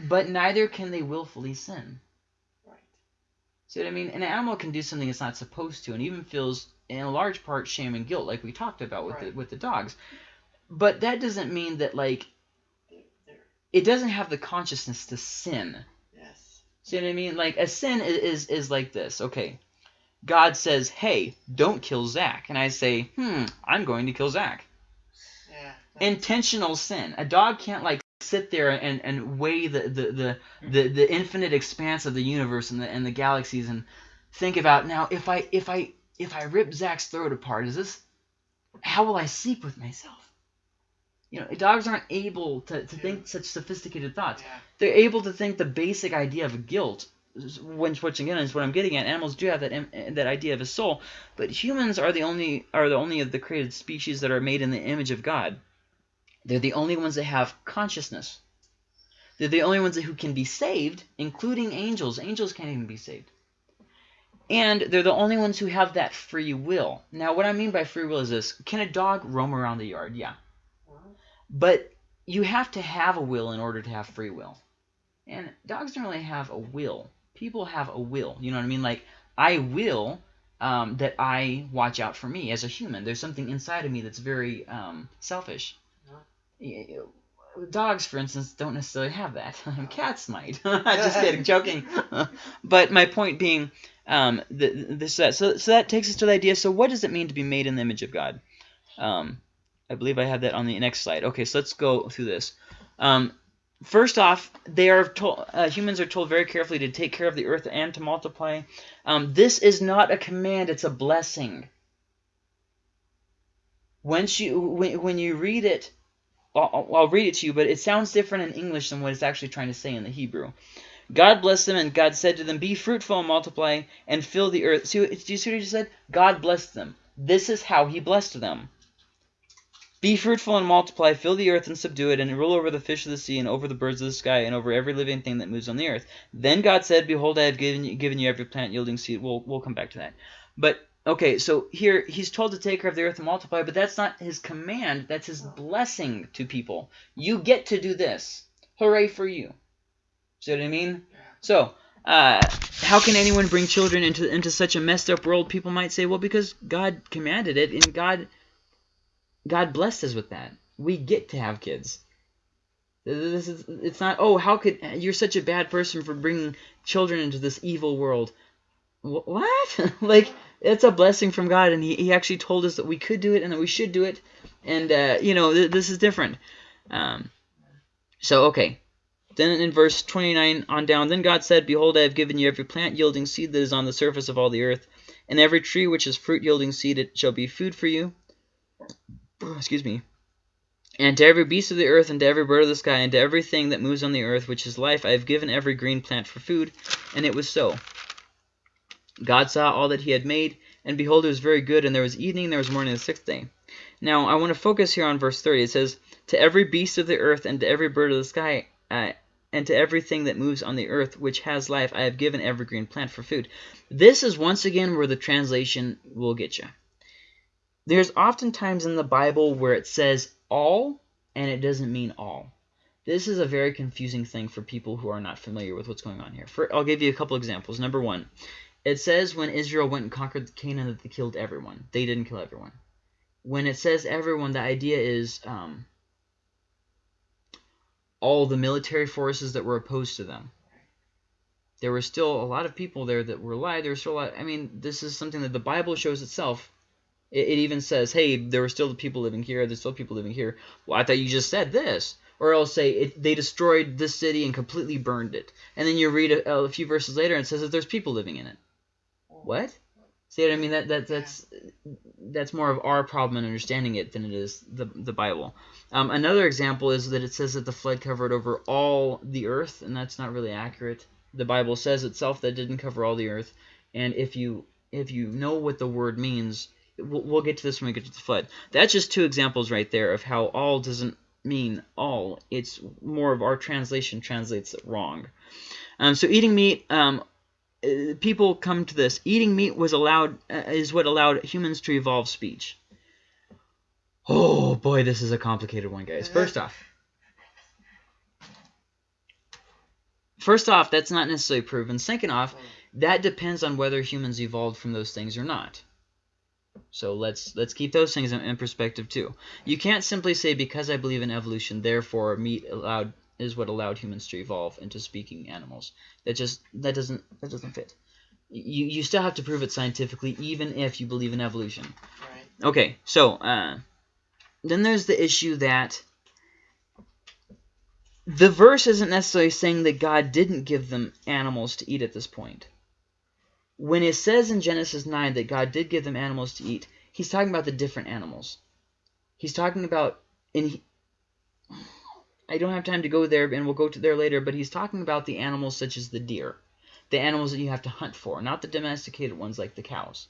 but neither can they willfully sin. Right. See what I mean? An animal can do something it's not supposed to, and even feels in a large part shame and guilt, like we talked about with the with the dogs. But that doesn't mean that like it doesn't have the consciousness to sin. yes. See what I mean? Like a sin is, is is like this. Okay, God says, "Hey, don't kill Zach," and I say, "Hmm, I'm going to kill Zach." Yeah. Intentional sin. A dog can't like sit there and, and weigh the, the, the, hmm. the, the infinite expanse of the universe and the, and the galaxies and think about now if I if I if I rip Zach's throat apart, is this how will I sleep with myself? You know, dogs aren't able to, to think such sophisticated thoughts. Yeah. They're able to think the basic idea of guilt. When switching in is what I'm getting at. Animals do have that that idea of a soul, but humans are the only are the only of the created species that are made in the image of God. They're the only ones that have consciousness. They're the only ones who can be saved, including angels. Angels can't even be saved. And they're the only ones who have that free will. Now, what I mean by free will is this. Can a dog roam around the yard? Yeah. But you have to have a will in order to have free will. And dogs don't really have a will. People have a will. You know what I mean? Like, I will um, that I watch out for me as a human. There's something inside of me that's very um, selfish. Dogs, for instance, don't necessarily have that. Cats might. Just kidding, joking. but my point being, um, th- this that. So, so that takes us to the idea. So, what does it mean to be made in the image of God? Um, I believe I have that on the next slide. Okay, so let's go through this. Um, first off, they are told, uh, humans are told very carefully to take care of the earth and to multiply. Um, this is not a command; it's a blessing. Once you when, when you read it, I'll, I'll read it to you, but it sounds different in English than what it's actually trying to say in the Hebrew. God blessed them, and God said to them, Be fruitful and multiply, and fill the earth. See, do you see what he just said? God blessed them. This is how he blessed them. Be fruitful and multiply, fill the earth and subdue it, and rule over the fish of the sea, and over the birds of the sky, and over every living thing that moves on the earth. Then God said, Behold, I have given you, given you every plant yielding seed. We'll, we'll come back to that. But, okay, so here he's told to take care of the earth and multiply, but that's not his command. That's his blessing to people. You get to do this. Hooray for you. See what I mean? So, uh, how can anyone bring children into into such a messed up world? People might say, well, because God commanded it, and God God blessed us with that. We get to have kids. This is it's not. Oh, how could you're such a bad person for bringing children into this evil world? Wh- What? like it's a blessing from God, and he, he actually told us that we could do it and that we should do it, and uh, you know th- this is different. Um, so okay, then in verse 29 on down, then God said, Behold, I have given you every plant yielding seed that is on the surface of all the earth, and every tree which is fruit yielding seed, it shall be food for you. Excuse me. And to every beast of the earth, and to every bird of the sky, and to everything that moves on the earth, which is life, I have given every green plant for food. And it was so. God saw all that he had made, and behold, it was very good, and there was evening, and there was morning the sixth day. Now, I want to focus here on verse 30. It says, To every beast of the earth, and to every bird of the sky, uh, and to everything that moves on the earth which has life, I have given every green plant for food. This is once again where the translation will get you. There's oftentimes in the Bible where it says all, and it doesn't mean all. This is a very confusing thing for people who are not familiar with what's going on here. For, I'll give you a couple examples. Number one, it says when Israel went and conquered Canaan that they killed everyone. They didn't kill everyone. When it says everyone, the idea is um, all the military forces that were opposed to them. There were still a lot of people there that were alive. There were still a lot. I mean, this is something that the Bible shows itself. It, it even says, "Hey, there were still people living here. There's still people living here." Well, I thought you just said this. Or else say it, they destroyed this city and completely burned it. And then you read a, a few verses later and it says that there's people living in it. What? See what I mean? That that that's that's more of our problem in understanding it than it is the the Bible. Um, another example is that it says that the flood covered over all the earth, and that's not really accurate. The Bible says itself that it didn't cover all the earth, and if you if you know what the word means, we'll, we'll get to this when we get to the flood. That's just two examples right there of how all doesn't mean all. It's more of our translation translates it wrong. Um, so eating meat, um, people come to this. Eating meat was allowed uh, is what allowed humans to evolve speech. Oh boy, this is a complicated one, guys. First off, first off, that's not necessarily proven. Second off, that depends on whether humans evolved from those things or not. So let's let's keep those things in, in perspective too. You can't simply say because I believe in evolution, therefore meat allowed is what allowed humans to evolve into speaking animals. That just that doesn't that doesn't fit. You you still have to prove it scientifically, even if you believe in evolution. Right. Okay, so uh, then there's the issue that the verse isn't necessarily saying that God didn't give them animals to eat at this point. When it says in Genesis 9 that God did give them animals to eat, he's talking about the different animals. He's talking about, he, I don't have time to go there, and we'll go to there later, but he's talking about the animals such as the deer, the animals that you have to hunt for, not the domesticated ones like the cows.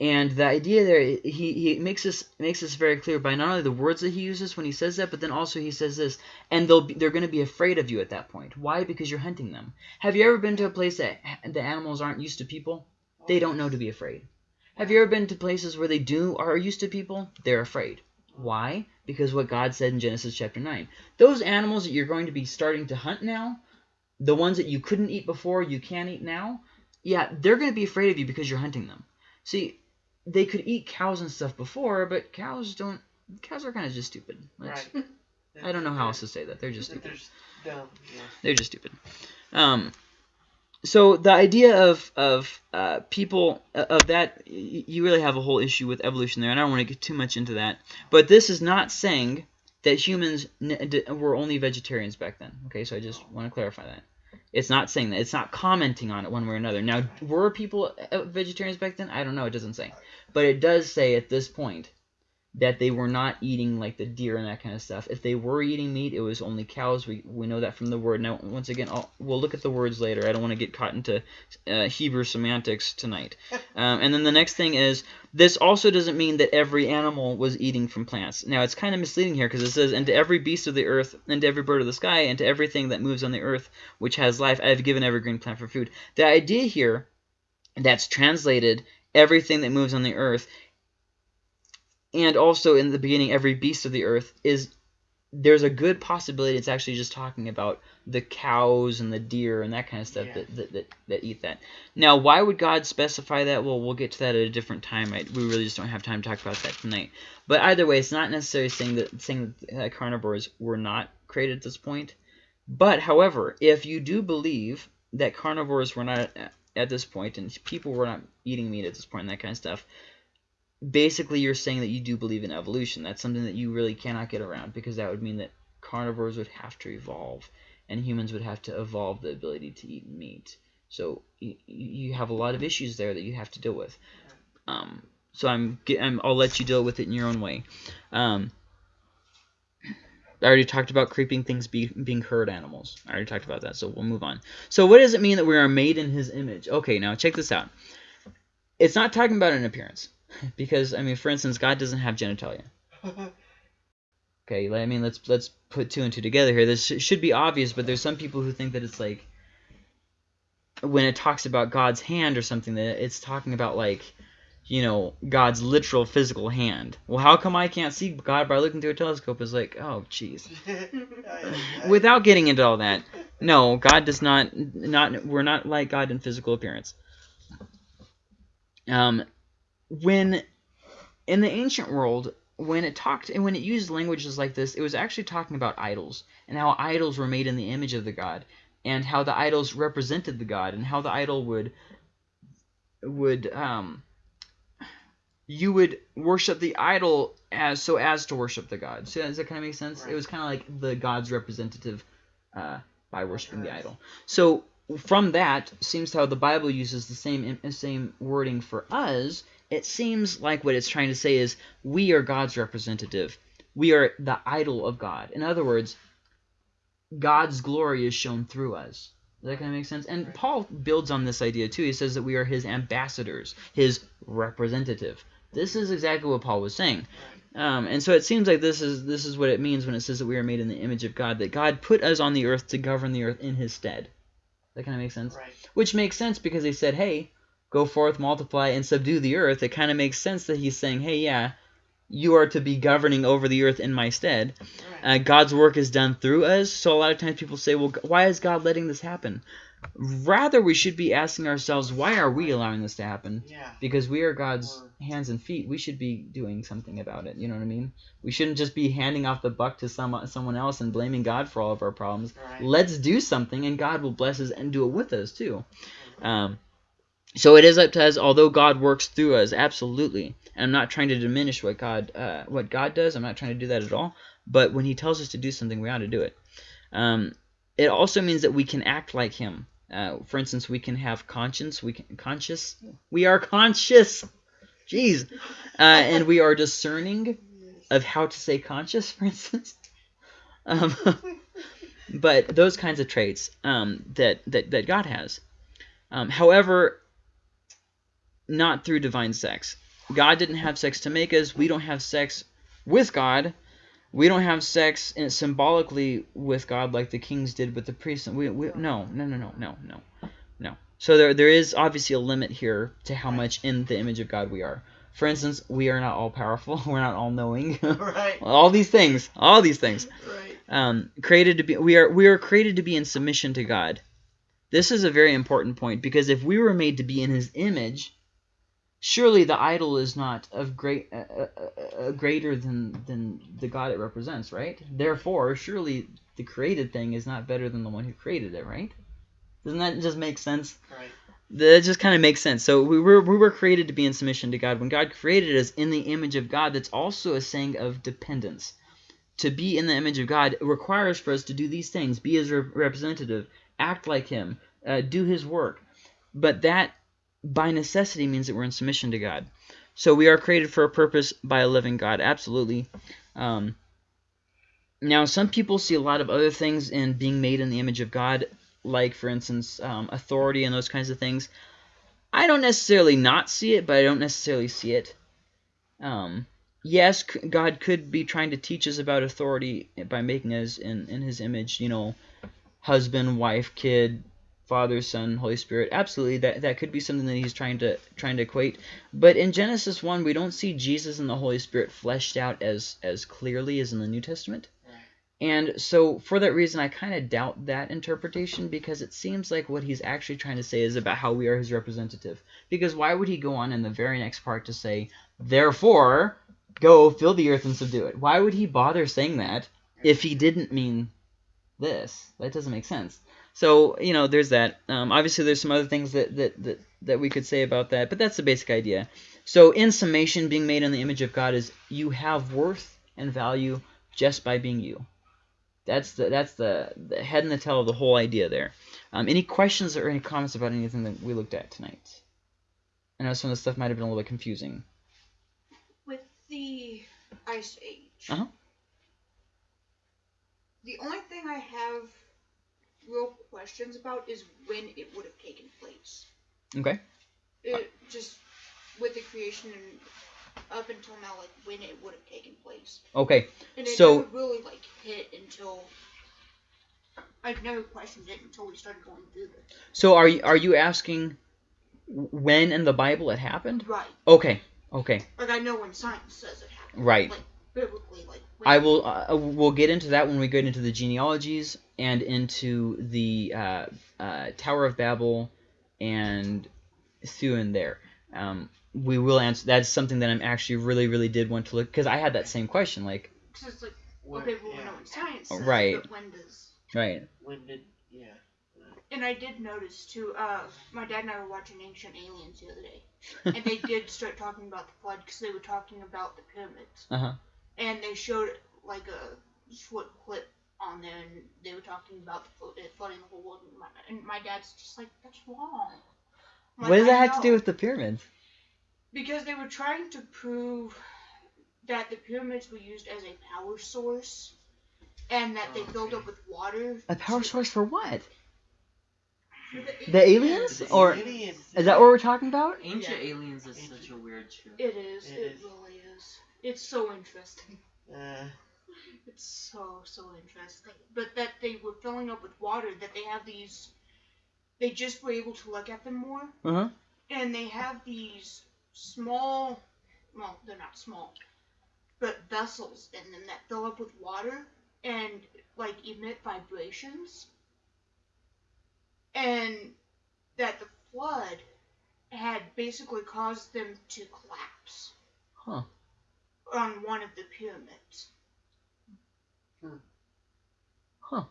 And the idea there, he, he makes this makes this very clear by not only the words that he uses when he says that, but then also he says this, and they'll be, they're going to be afraid of you at that point. Why? Because you're hunting them. Have you ever been to a place that the animals aren't used to people? They don't know to be afraid. Have you ever been to places where they do are used to people? They're afraid. Why? Because what God said in Genesis chapter 9. Those animals that you're going to be starting to hunt now, the ones that you couldn't eat before, you can eat now, yeah, they're going to be afraid of you because you're hunting them. See, they could eat cows and stuff before, but cows don't. Cows are kind of just stupid. That's- Right. I don't know how else to say that. They're just They're stupid. just dumb. Yeah. They're just stupid. Um, so the idea of of uh, people uh, of that you really have a whole issue with evolution there, and I don't want to get too much into that. But this is not saying that humans were only vegetarians back then. Okay, so I just want to clarify that. It's not saying that. It's not commenting on it one way or another. Now, were people uh, vegetarians back then? I don't know. It doesn't say. But it does say at this point that they were not eating like the deer and that kind of stuff. If they were eating meat, it was only cows. We we know that from the word. Now, once again, I'll, we'll look at the words later. I don't want to get caught into uh, Hebrew semantics tonight. Um, and then the next thing is this also doesn't mean that every animal was eating from plants. Now, it's kind of misleading here because it says, "And to every beast of the earth, and to every bird of the sky, and to everything that moves on the earth, which has life, I have given every green plant for food." The idea here, that's translated everything that moves on the earth and also in the beginning every beast of the earth is there's a good possibility it's actually just talking about the cows and the deer and that kind of stuff Yeah. that, that, that, that eat that. Now why would god specify that? Well we'll get to that at a different time. We really just don't have time to talk about that tonight. But either way it's not necessarily saying that saying that uh, carnivores were not created at this point. But however if you do believe that carnivores were not at, at this point and people were not eating meat at this point and that kind of stuff basically you're saying that you do believe in evolution. That's something that you really cannot get around because that would mean that carnivores would have to evolve and humans would have to evolve the ability to eat meat. So you, you have a lot of issues there that you have to deal with. Um, so I'm, I'm I'll let you deal with it in your own way. Um, I already talked about creeping things be, being herd animals. I already talked about that, so we'll move on. So what does it mean that we are made in His image? Okay, now check this out. It's not talking about an appearance. Because I mean, for instance, God doesn't have genitalia. Okay, I mean, let's let's put two and two together here. This should be obvious, but there's some people who think that it's like when it talks about God's hand or something that it's talking about like you know God's literal physical hand. Well, how come I can't see God by looking through a telescope? Is like, oh, jeez. Without getting into all that, no, God does not not we're not like God in physical appearance. Um, when in the ancient world, when it talked and when it used languages like this, it was actually talking about idols and how idols were made in the image of the god, and how the idols represented the god, and how the idol would would um you would worship the idol as so as to worship the god. So does that kind of make sense? It was kind of like the god's representative uh, by worshiping the idol. So from that seems how the Bible uses the same same wording for us. It seems like what it's trying to say is we are God's representative. We are the idol of God. In other words, God's glory is shown through us. Does that kind of make sense? And Paul builds on this idea too. He says that we are his ambassadors, his representative. This is exactly what Paul was saying. Um, and so it seems like this is this is what it means when it says that we are made in the image of God, that God put us on the earth to govern the earth in his stead. That kind of makes sense? Right. Which makes sense because he said, hey, go forth, multiply, and subdue the earth. It kind of makes sense that he's saying, hey, yeah, you are to be governing over the earth in my stead. Right. Uh, God's work is done through us. So a lot of times people say, well, why is God letting this happen? Rather, we should be asking ourselves, why are we allowing this to happen? yeah. Because we are God's hands and feet. We should be doing something about it. You know what I mean? We shouldn't just be handing off the buck to some someone else and blaming God for all of our problems. Right. Let's do something, and God will bless us and do it with us too. Um, so it is up to us. Although God works through us, absolutely. And I'm not trying to diminish what God uh, what God does. I'm not trying to do that at all. But when He tells us to do something, we ought to do it. Um, it also means that we can act like Him. Uh, for instance, we can have conscience. We can conscious. We are conscious. Jeez, uh, and we are discerning of how to say conscious, for instance. Um, but those kinds of traits um, that, that that God has. Um, however, not through divine sex. God didn't have sex to make us. We don't have sex with God. We don't have sex in, symbolically with God like the kings did with the priests. We, we, no, no, no, no, no, no, no. So there, there is obviously a limit here to how much in the image of God we are. For instance, we are not all powerful. We're not all knowing. right. all these things. All these things. Right. Um, created to be. We are we are created to be in submission to God. This is a very important point because if we were made to be in His image, surely the idol is not of great uh, uh, uh, greater than than the God it represents, right? Therefore, surely the created thing is not better than the one who created it, right? Doesn't that just make sense? Right. That just kind of makes sense. So we were we were created to be in submission to God. When God created us in the image of God, that's also a saying of dependence. To be in the image of God requires for us to do these things: be His rep- representative, act like Him, uh, do His work. But that, by necessity, means that we're in submission to God. So we are created for a purpose by a living God. Absolutely. Um, now, some people see a lot of other things in being made in the image of God like for instance um, authority and those kinds of things i don't necessarily not see it but i don't necessarily see it um, yes god could be trying to teach us about authority by making us in, in his image you know husband wife kid father son holy spirit absolutely that, that could be something that he's trying to trying to equate but in genesis 1 we don't see jesus and the holy spirit fleshed out as as clearly as in the new testament and so, for that reason, I kind of doubt that interpretation because it seems like what he's actually trying to say is about how we are his representative. Because why would he go on in the very next part to say, therefore, go fill the earth and subdue it? Why would he bother saying that if he didn't mean this? That doesn't make sense. So, you know, there's that. Um, obviously, there's some other things that, that, that, that we could say about that, but that's the basic idea. So, in summation, being made in the image of God is you have worth and value just by being you. That's the that's the, the head and the tail of the whole idea there. Um, any questions or any comments about anything that we looked at tonight? I know some of the stuff might have been a little bit confusing. With the Ice Age, Uh-huh. the only thing I have real questions about is when it would have taken place. Okay. It just with the creation and up until now, like when it would have taken place, Okay. and it So- never really like hit until I've never questioned it until we started going through this. So are you are you asking when in the Bible it happened? Right, Okay. Okay. like I know when science says it happened. Right. Like biblically, like I will. Uh, we'll get into that when we get into the genealogies and into the uh, uh, Tower of Babel and through and there. Um, we will answer. That's something that I'm actually really, really did want to look because I had that same question. Like, 'cause it's like What- okay, well, we yeah. know when science says, right. but when does right? When did? Yeah. And I did notice too. Uh, my dad and I were watching Ancient Aliens the other day, and they did start talking about the flood because they were talking about the pyramids, Uh huh. And they showed like a short clip on there, and they were talking about it flooding the whole world. And my, and my dad's just like, "That's wrong." I'm What does that have to do with the pyramids? Because they were trying to prove that the pyramids were used as a power source, and that they oh, filled up with water. A power to- source for what? for The aliens? The Or- aliens. Is that what we're talking about? Ancient Yeah. aliens is such a weird show. It is. It It, is. really is. It's so interesting. Uh, It's so so interesting. But that they were filling up with water. That they have these. They just were able to look at them more, Uh huh. and they have these small. Well, they're not small, but vessels in them that fill up with water and like emit vibrations, and that the flood had basically caused them to collapse Huh. On one of the pyramids. Huh.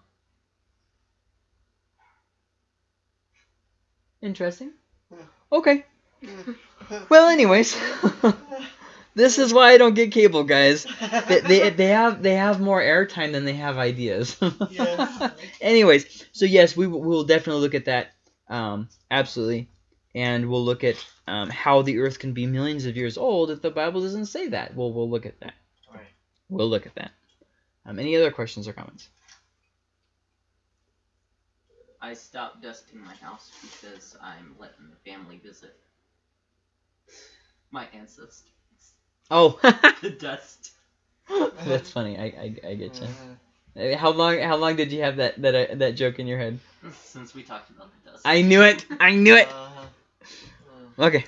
Interesting. Okay. Well, anyways, This is why I don't get cable, guys. They, they, they have they have more airtime than they have ideas. Yes. Anyways, so yes, we will we'll definitely look at that. Um, absolutely, and we'll look at um, how the Earth can be millions of years old if the Bible doesn't say that. We'll we'll look at that. Right. We'll look at that. Um, any other questions or comments? I stopped dusting my house because I'm letting the family visit my ancestors. Oh, The dust. that's funny. I, I, I get you. Uh, How long how long did you have that that uh, that joke in your head? Since we talked about the dust. I knew it. I knew it. uh-huh. Uh, Okay.